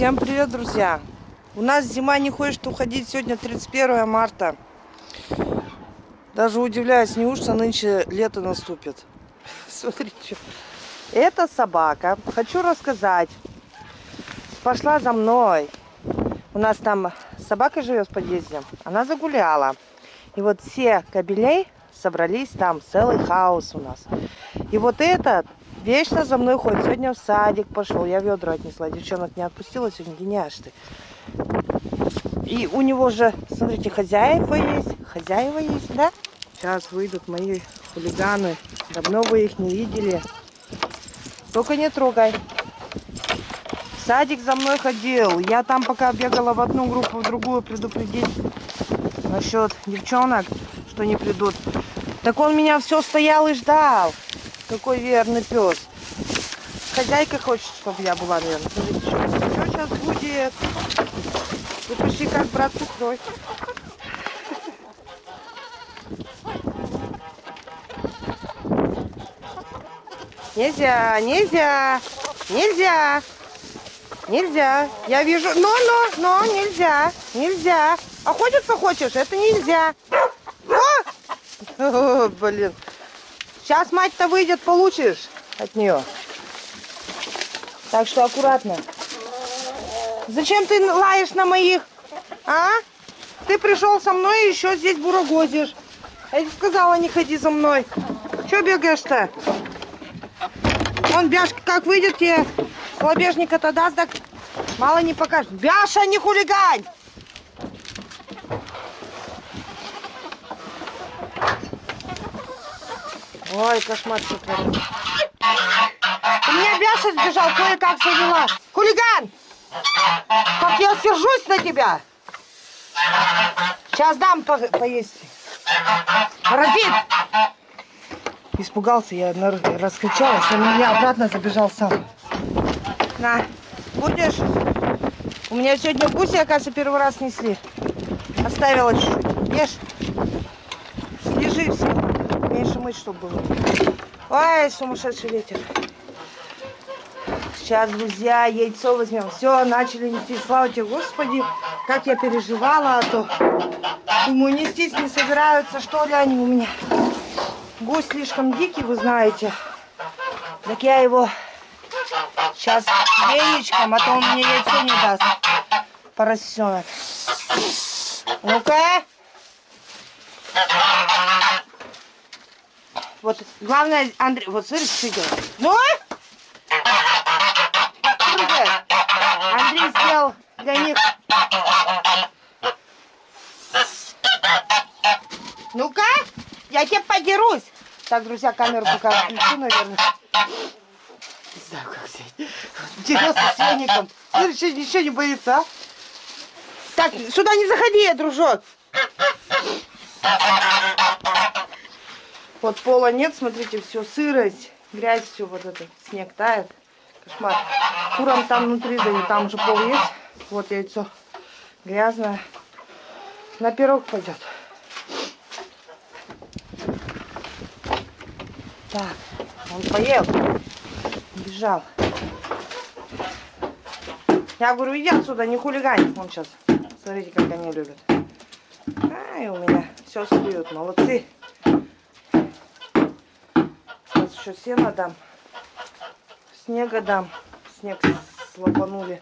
Всем привет, друзья! У нас зима не хочет уходить. Сегодня 31 марта. Даже удивляюсь, неужто нынче лето наступит. Смотрите. Это собака. Хочу рассказать. Пошла за мной. У нас там собака живет в подъезде. Она загуляла. И вот все кабелей собрались там. Целый хаос у нас. И вот этот Вечно за мной ходит. Сегодня в садик пошел. Я ведра отнесла. Девчонок не отпустила. Сегодня гениаш ты. И у него же, смотрите, хозяева есть. Хозяева есть, да? Сейчас выйдут мои хулиганы. Давно вы их не видели. Только не трогай. садик за мной ходил. Я там пока бегала в одну группу, в другую предупредить насчет девчонок, что не придут. Так он меня все стоял и ждал. Какой верный пес. Хозяйка хочет, чтобы я была верна. Смотрите, что сейчас будет. Вы почти как брат сестрой. Нельзя, нельзя, нельзя, нельзя. Я вижу, но, но, но, нельзя, нельзя. Охотиться хочешь? Это нельзя. О, блин. Сейчас мать-то выйдет, получишь от нее. Так что аккуратно. Зачем ты лаешь на моих? А? Ты пришел со мной и еще здесь бурагозишь. Я тебе сказала, не ходи за мной. Че бегаешь-то? Он Бяшка как выйдет тебе слабежника-то даст, так мало не покажет. Бяша, не хулигань! Ой, кошмар что. У меня Бяша сбежал, кое-как дела. Хулиган! Как я сержусь на тебя! Сейчас дам по поесть. Разит! Испугался, я раскричалась, он меня обратно забежал сам. На, будешь? У меня сегодня гуси, оказывается, первый раз несли. Оставила чуть-чуть. Ешь. Лежи все меньше мыть, чтобы было. Ой, сумасшедший ветер. Сейчас, друзья, яйцо возьмем. Все, начали нести. Слава тебе, Господи, как я переживала, а то думаю, нестись не собираются, что ли они у меня. Гусь слишком дикий, вы знаете. Так я его сейчас яичком, а то он мне яйцо не даст. Поросенок. Ну-ка. Вот главное, Андрей, вот смотри, что делает. Ну? Андрей сделал для них. Ну-ка, я тебе подерусь. Так, друзья, камеру пока включу, наверное. Не знаю, как взять. Дерется с веником. Смотри, ничего не боится, а? Так, сюда не заходи, дружок. Вот пола нет, смотрите, все сырость, грязь, все вот это, снег тает. Кошмар. Курам там внутри, да и там же пол есть. Вот яйцо грязное. На пирог пойдет. Так, он поел. Бежал. Я говорю, иди отсюда, не хулигань. Он сейчас, смотрите, как они любят. А, и у меня все слюют, молодцы еще сено дам. Снега дам. Снег слопанули.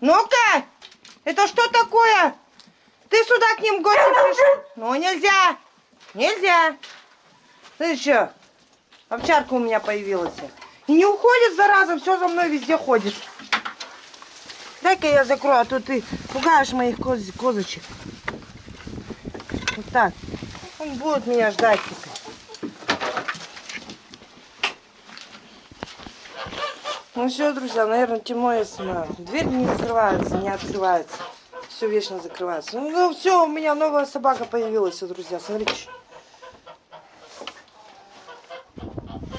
Ну-ка! Это что такое? Ты сюда к ним гости? Ну, нельзя! Нельзя! Ты что? Овчарка у меня появилась. И не уходит, зараза, все за мной везде ходит. Дай-ка я закрою, а то ты пугаешь моих коз козочек. Так. Он будет меня ждать теперь. Ну все, друзья, наверное, темно я снимаю. Дверь не закрывается, не открывается. Все вечно закрывается. Ну, ну все, у меня новая собака появилась, друзья. Смотрите.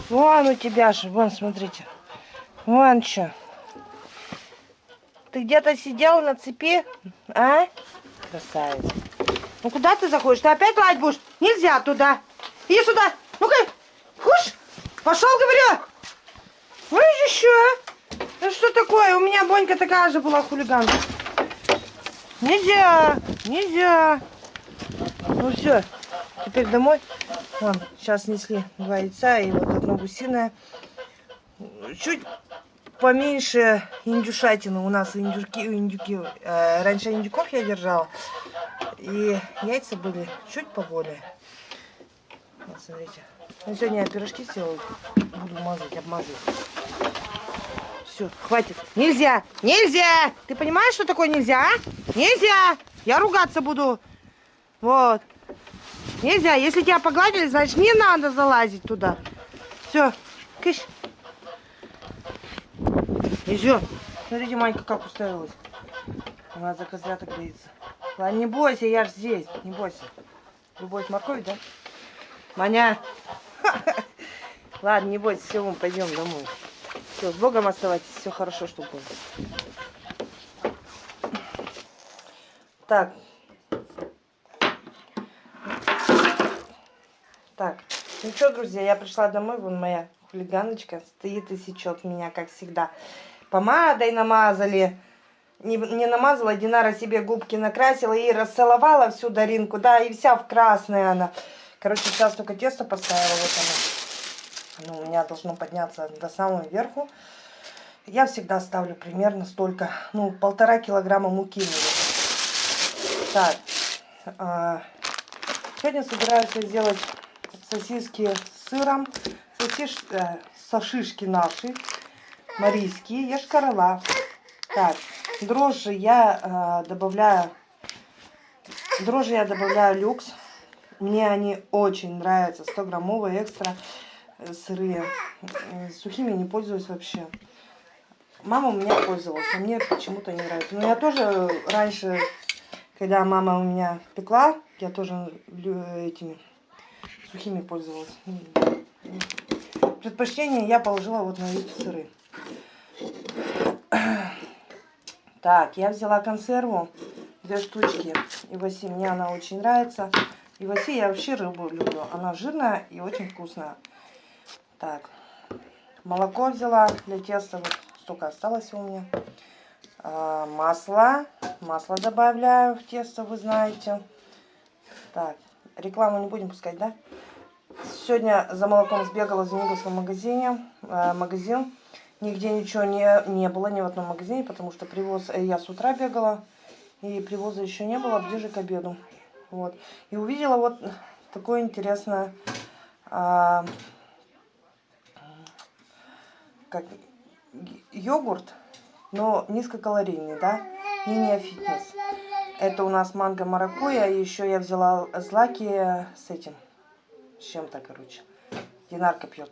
Вон у тебя же, вон, смотрите. Вон что. Ты где-то сидел на цепи, а? Красавец. Ну куда ты заходишь? Ты опять лать будешь? Нельзя туда. Иди сюда. Ну-ка. Куш! Пошел, говорю! Ой, еще! Ну что такое? У меня Бонька такая же была хулиганка. Нельзя! Нельзя! Ну все, теперь домой. Вон, сейчас несли два яйца и вот одно гусиное. Чуть поменьше индюшатины. У нас индюки, индюки. Э, раньше индюков я держала. И яйца были чуть поболее. Вот, смотрите. Ну, сегодня я пирожки сделаю. Буду мазать, обмазывать. Все, хватит. Нельзя! Нельзя! Ты понимаешь, что такое нельзя, а? Нельзя! Я ругаться буду. Вот. Нельзя. Если тебя погладили, значит не надо залазить туда. Все. Кыш. И. Смотрите, Манька как устроилась. Она за козляток боится. Ладно, не бойся, я ж здесь. Не бойся. Любовь морковь, да? Маня. Ладно, не бойся, все, мы пойдем домой. Все, с Богом оставайтесь, все хорошо, чтобы было. Так. Так, ну что, друзья, я пришла домой, вон моя хулиганочка стоит и сечет меня, как всегда. Помадой намазали. Не, не намазала, Динара себе губки накрасила и расцеловала всю Даринку, да, и вся в красной она. Короче, сейчас только тесто поставила, вот оно. Оно у меня должно подняться до самого верху. Я всегда ставлю примерно столько, ну, полтора килограмма муки. Так, а, сегодня собираюсь сделать сосиски с сыром, сосиш, э, сошишки наши, марийские, ешкарала. Так, дрожжи я э, добавляю, дрожжи я добавляю люкс. Мне они очень нравятся, 100 граммовые экстра э, сырые. Сухими не пользуюсь вообще. Мама у меня пользовалась, а мне почему-то не нравится. Но я тоже раньше, когда мама у меня пекла, я тоже этими сухими пользовалась. Предпочтение я положила вот на эти сыры. Так, я взяла консерву, две штучки. И Васи, мне она очень нравится. И Васи, я вообще рыбу люблю. Она жирная и очень вкусная. Так, молоко взяла для теста. Вот столько осталось у меня. А, масло. Масло добавляю в тесто, вы знаете. Так, рекламу не будем пускать, да? Сегодня за молоком сбегала в Зениговском магазине. Э, магазин. Нигде ничего не, не было, ни в одном магазине, потому что привоз... Э, я с утра бегала, и привоза еще не было, ближе к обеду. Вот. И увидела вот такое интересное... А, как йогурт, но низкокалорийный, да? Не фитнес. Это у нас манго маракуя, и еще я взяла злаки с этим, с чем-то, короче. Динарка пьет.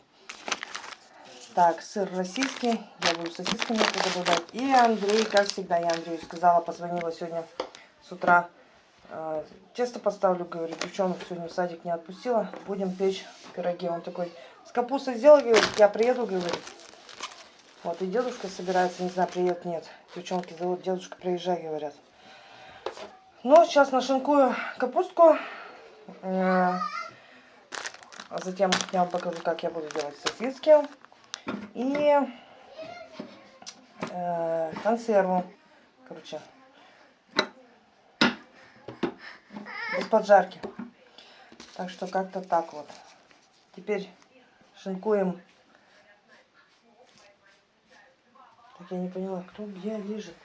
Так, сыр российский. Я буду сосисками это добавлять. И Андрей, как всегда, я Андрею сказала, позвонила сегодня с утра. Э, тесто поставлю, говорит, девчонок сегодня в садик не отпустила. Будем печь пироги. Он такой, с капустой сделал, говорит, я приеду, говорит. Вот, и дедушка собирается, не знаю, приедет, нет. Девчонки зовут, дедушка, приезжай, говорят. Ну, сейчас нашинкую капустку. А затем я вам покажу, как я буду делать сосиски. И э, консерву. Короче, без поджарки. Так что как-то так вот. Теперь шинкуем. Так я не поняла, кто где лежит.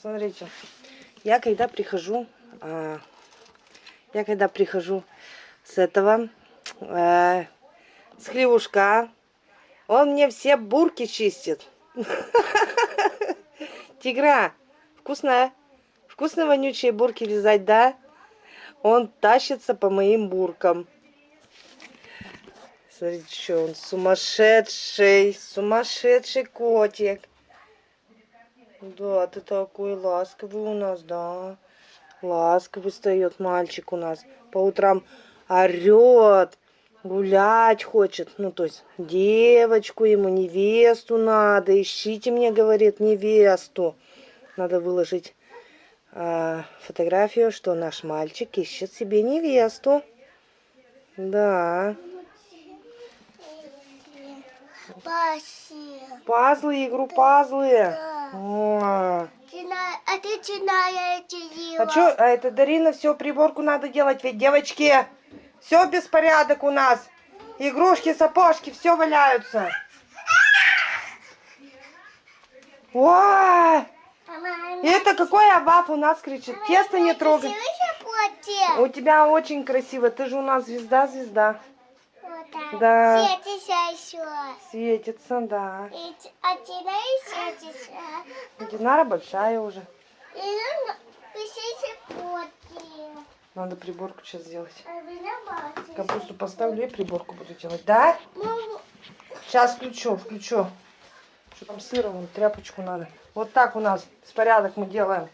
Смотрите, я когда прихожу, а, я когда прихожу с этого, а, с хлевушка, он мне все бурки чистит. Тигра, вкусная, вкусно вонючие бурки лизать, да? Он тащится по моим буркам. Смотрите, что он сумасшедший, сумасшедший котик. Да, ты такой ласковый у нас, да. Ласковый встает мальчик у нас. По утрам орет, гулять хочет. Ну, то есть девочку ему, невесту надо. Ищите мне, говорит, невесту. Надо выложить а, фотографию, что наш мальчик ищет себе невесту. Да. Пазлы, игру пазлы. Да. О. А ты начинаешь А что, а это Дарина, все, приборку надо делать, ведь девочки, все беспорядок у нас. Игрушки, сапожки, все валяются. Ой, это какой абаф у нас кричит, тесто не трогай. У тебя очень красиво, ты же у нас звезда-звезда. Да. Светится еще. Светится, да. И А знаешь, светится. Динара большая уже. И пишите фотки. Надо приборку сейчас сделать. Капусту поставлю и приборку буду делать. Да? Мама, Сейчас включу, включу. Что там сыра, вон тряпочку надо. Вот так у нас беспорядок мы делаем.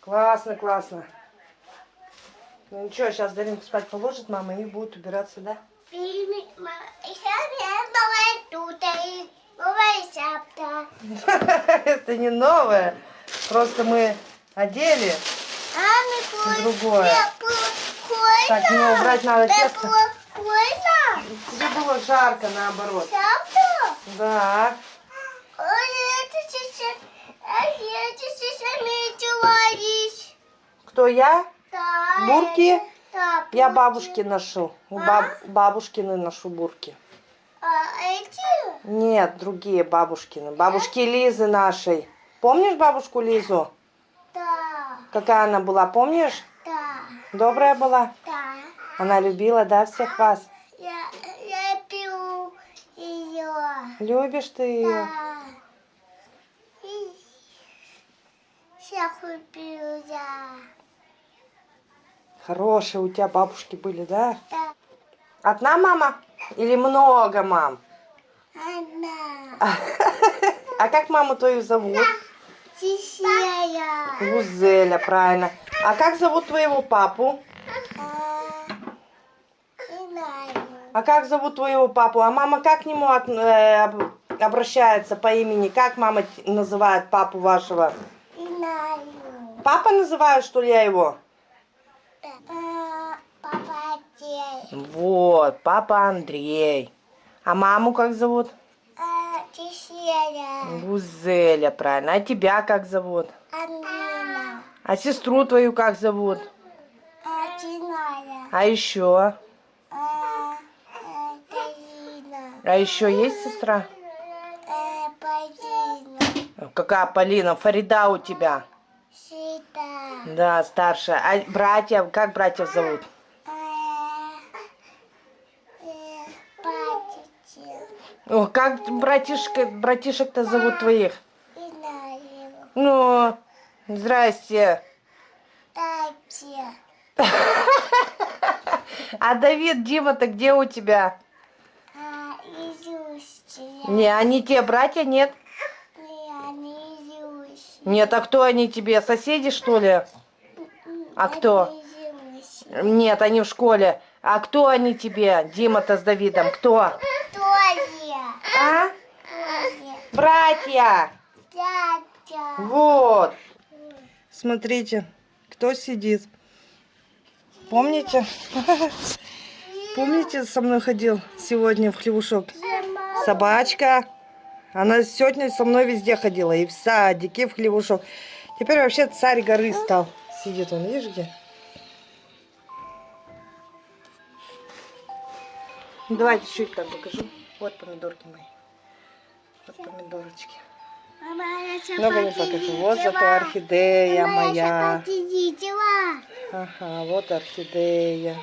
Классно, классно. Ну ничего, сейчас Даринку спать положит мама и будет убираться, да? Это не новое. Просто мы одели. А, мы Другое. Так, мне убрать надо тесто. Тебе было жарко, наоборот. Да. Кто я? Бурки? Я бабушки ношу. У баб... бабушкины ношу бурки. А эти? Нет, другие бабушкины. Бабушки Лизы нашей. Помнишь бабушку Лизу? Да, Какая она была, помнишь? да, Добрая была? да. Она любила, да, всех вас? Я, я пью ее. Любишь ты ее? Да. И Всех люблю я. Хорошие у тебя бабушки были, да? Да. Одна мама или много мам? Она. А как маму твою зовут? Тихая. Гузеля, правильно. А как зовут твоего папу? А. А как зовут твоего папу? А мама как к нему от- э, об- обращается по имени? Как мама называет папу вашего? Папа называю, что ли, я его? Папа день. Вот, папа Андрей. А маму как зовут? А, Тихая. Гузеля, правильно. А тебя как зовут? Амина. А сестру твою как зовут? А Диная. А еще? А, Галина. А еще есть сестра? Э, Полина. Какая Полина? Фарида у тебя? Сита. Да, старшая. А братья, как братьев зовут? О, как братишка, братишек-то зовут твоих? Ну, здрасте. А Давид, Дима-то где у тебя? Не, они те братья, нет? Нет, а кто они тебе? Соседи, что ли? А кто? Нет, они в школе. А кто они тебе? Дима-то с Давидом. Кто? А? Братья! Вот. Смотрите, кто сидит. Помните? Помните, со мной ходил сегодня в хлевушок? Собачка. Она сегодня со мной везде ходила. И в садике, и в хлевушок. Теперь вообще царь горы стал. Сидит он, видишь где? Давайте чуть так покажу. Вот помидорки мои. Вот помидорочки. Много не покажу. Вот зато орхидея моя. Ага, вот орхидея.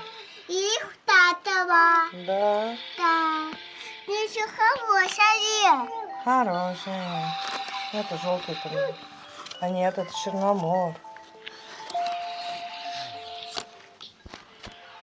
Их татова. Да, Да. Еще хорошая. Хорошая. Это желтый помидор. А нет, это черномор.